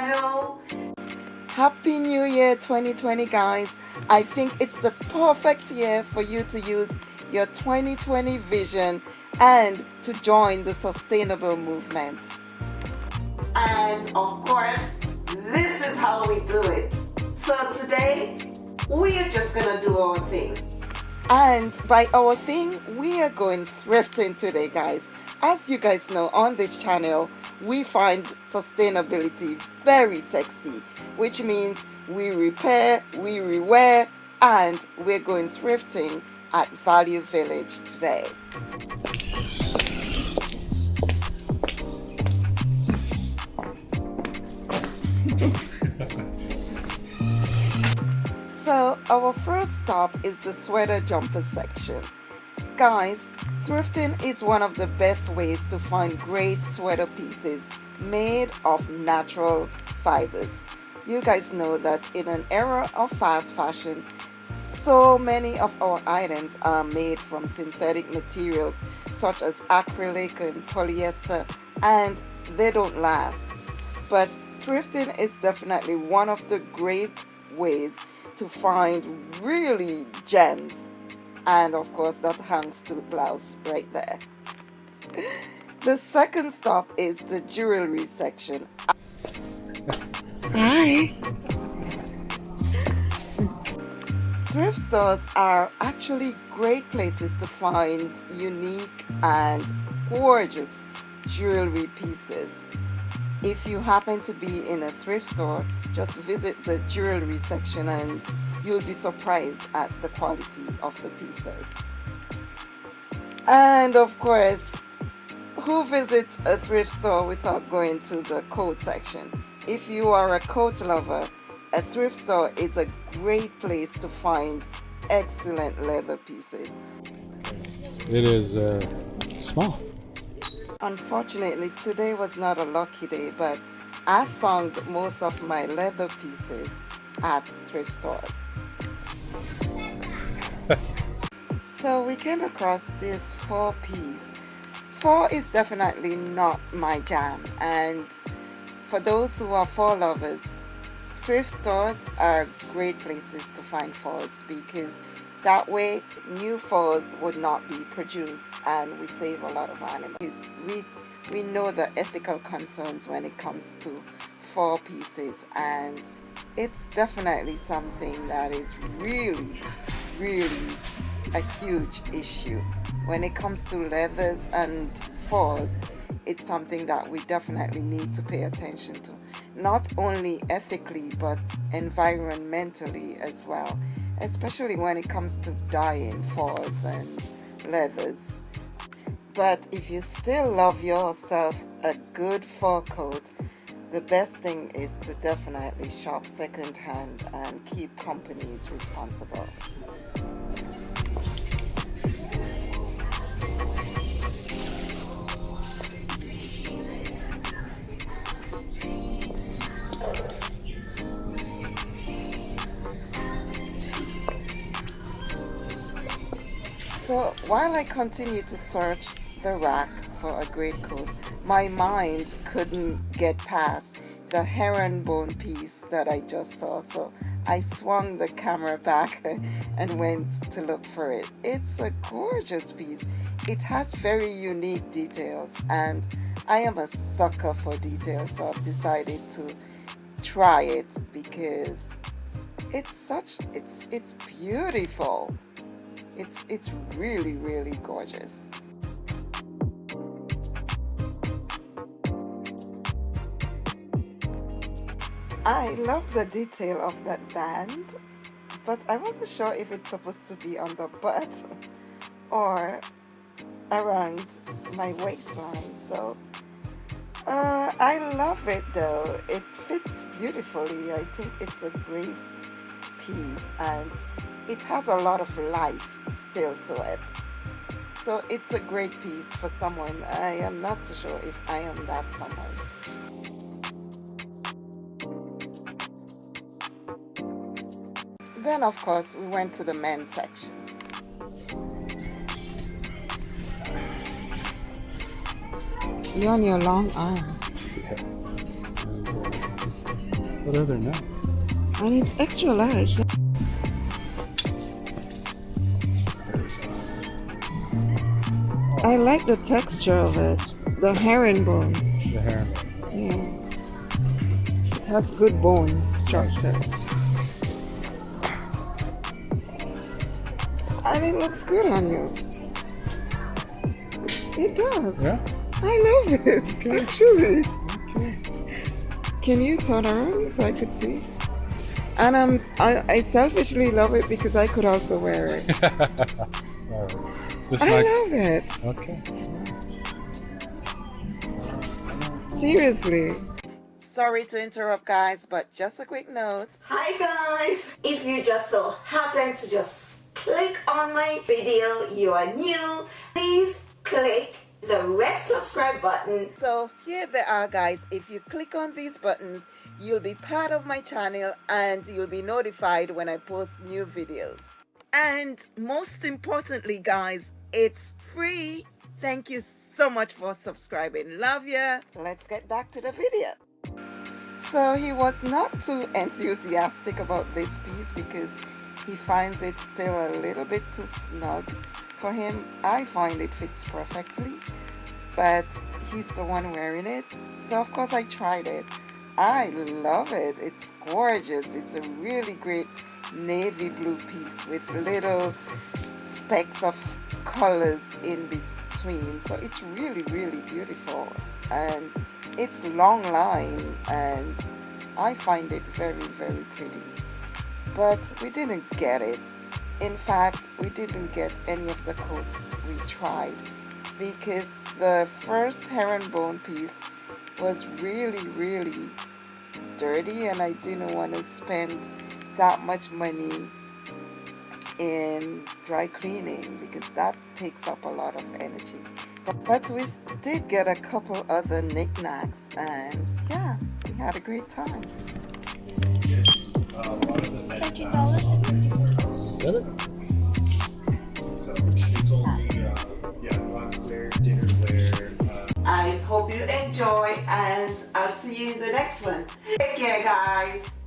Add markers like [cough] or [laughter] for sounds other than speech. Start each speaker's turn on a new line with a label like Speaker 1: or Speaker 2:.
Speaker 1: channel.
Speaker 2: Happy New Year 2020 guys. I think it's the perfect year for you to use your 2020 vision and to join the sustainable movement.
Speaker 1: And of course, this is how we do it. So today, we are just gonna do our thing.
Speaker 2: And by our thing, we are going thrifting today guys. As you guys know on this channel, we find sustainability very sexy, which means we repair, we rewear, and we're going thrifting at Value Village today. [laughs] so our first stop is the sweater jumper section. Guys, thrifting is one of the best ways to find great sweater pieces made of natural fibers. You guys know that in an era of fast fashion, so many of our items are made from synthetic materials such as acrylic and polyester and they don't last. But thrifting is definitely one of the great ways to find really gems and of course that hangs to the blouse right there. [laughs] The second stop is the jewelry section.
Speaker 3: Hi.
Speaker 2: Thrift stores are actually great places to find unique and gorgeous jewelry pieces. If you happen to be in a thrift store, just visit the jewelry section and you'll be surprised at the quality of the pieces. And of course, who visits a thrift store without going to the coat section? If you are a coat lover, a thrift store is a great place to find excellent leather pieces.
Speaker 3: It is uh, small.
Speaker 2: Unfortunately, today was not a lucky day, but I found most of my leather pieces at thrift stores. [laughs] so we came across this four piece. Four is definitely not my jam and for those who are four lovers, thrift stores are great places to find fours because that way new fours would not be produced and we save a lot of animals. We, we know the ethical concerns when it comes to four pieces and it's definitely something that is really, really a huge issue. When it comes to leathers and fours, it's something that we definitely need to pay attention to. Not only ethically, but environmentally as well. Especially when it comes to dyeing fours and leathers. But if you still love yourself a good fur coat, the best thing is to definitely shop secondhand and keep companies responsible. So while I continue to search the rack for a great coat, my mind couldn't get past the herringbone piece that I just saw. So I swung the camera [laughs] back and went to look for it. It's a gorgeous piece. It has very unique details and I am a sucker for details so I've decided to try it because it's such it's it's beautiful it's it's really really gorgeous I love the detail of that band but I wasn't sure if it's supposed to be on the butt [laughs] or around my waistline so uh, I love it though. It fits beautifully. I think it's a great piece and it has a lot of life still to it. So it's a great piece for someone. I am not so sure if I am that someone Then, of course, we went to the men's section.
Speaker 4: You on your long arms.
Speaker 3: What are there now?
Speaker 2: And it's extra large. I like the texture of it. The herringbone.
Speaker 3: The hair.
Speaker 2: Yeah. It has good bone structure. And it looks good on you. It does.
Speaker 3: Yeah?
Speaker 2: I love it. Actually.
Speaker 3: Okay.
Speaker 2: Can you turn around so I could see? And um, I, I selfishly love it because I could also wear it. [laughs]
Speaker 3: All right. Just
Speaker 2: I
Speaker 3: like,
Speaker 2: love it.
Speaker 3: okay.
Speaker 2: Seriously. Sorry to interrupt, guys, but just a quick note.
Speaker 1: Hi guys! If you just so happen to just click on my video, you are new, please click the red subscribe button.
Speaker 2: So here they are, guys. If you click on these buttons, you'll be part of my channel and you'll be notified when I post new videos. And most importantly, guys, it's free. Thank you so much for subscribing. Love ya. Let's get back to the video. So he was not too enthusiastic about this piece because he finds it still a little bit too snug for him. I find it fits perfectly, but he's the one wearing it. So of course I tried it. I love it. It's gorgeous. It's a really great navy blue piece with little specks of colors in between. So it's really, really beautiful. And it's long line and I find it very, very pretty. But we didn't get it. In fact, we didn't get any of the coats we tried because the first herringbone piece was really, really dirty and I didn't want to spend that much money in dry cleaning because that takes up a lot of energy. But we did get a couple other knickknacks and yeah, we had a great time.
Speaker 4: Dinnerware, uh,
Speaker 1: I hope you enjoy and I'll see you in the next one. Take care guys.